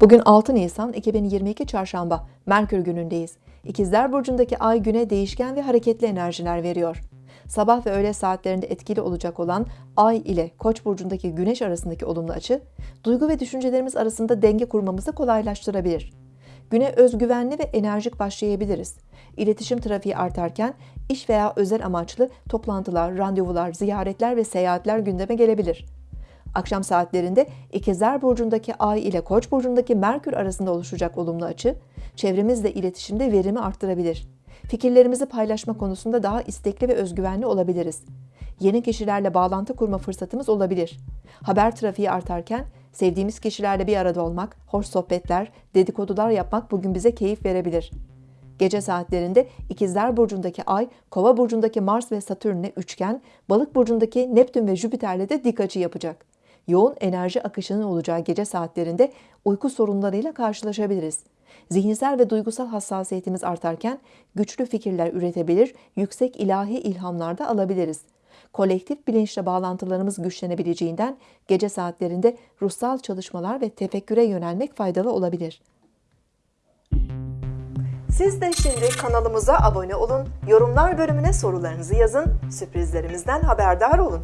Bugün 6 Nisan 2022 Çarşamba, Merkür günündeyiz. İkizler Burcu'ndaki ay güne değişken ve hareketli enerjiler veriyor. Sabah ve öğle saatlerinde etkili olacak olan ay ile Koç burcundaki güneş arasındaki olumlu açı, duygu ve düşüncelerimiz arasında denge kurmamızı kolaylaştırabilir. Güne özgüvenli ve enerjik başlayabiliriz. İletişim trafiği artarken iş veya özel amaçlı toplantılar, randevular, ziyaretler ve seyahatler gündeme gelebilir. Akşam saatlerinde İkizler Burcu'ndaki Ay ile Koç burcundaki Merkür arasında oluşacak olumlu açı, çevremizle iletişimde verimi arttırabilir. Fikirlerimizi paylaşma konusunda daha istekli ve özgüvenli olabiliriz. Yeni kişilerle bağlantı kurma fırsatımız olabilir. Haber trafiği artarken sevdiğimiz kişilerle bir arada olmak, hoş sohbetler, dedikodular yapmak bugün bize keyif verebilir. Gece saatlerinde İkizler Burcu'ndaki Ay, Kova Burcu'ndaki Mars ve Satürn'le üçgen, Balık Burcu'ndaki Neptün ve Jüpiter'le de dik açı yapacak. Yoğun enerji akışının olacağı gece saatlerinde uyku sorunlarıyla karşılaşabiliriz. Zihinsel ve duygusal hassasiyetimiz artarken güçlü fikirler üretebilir, yüksek ilahi ilhamlar da alabiliriz. Kolektif bilinçle bağlantılarımız güçlenebileceğinden gece saatlerinde ruhsal çalışmalar ve tefekküre yönelmek faydalı olabilir. Siz de şimdi kanalımıza abone olun, yorumlar bölümüne sorularınızı yazın, sürprizlerimizden haberdar olun.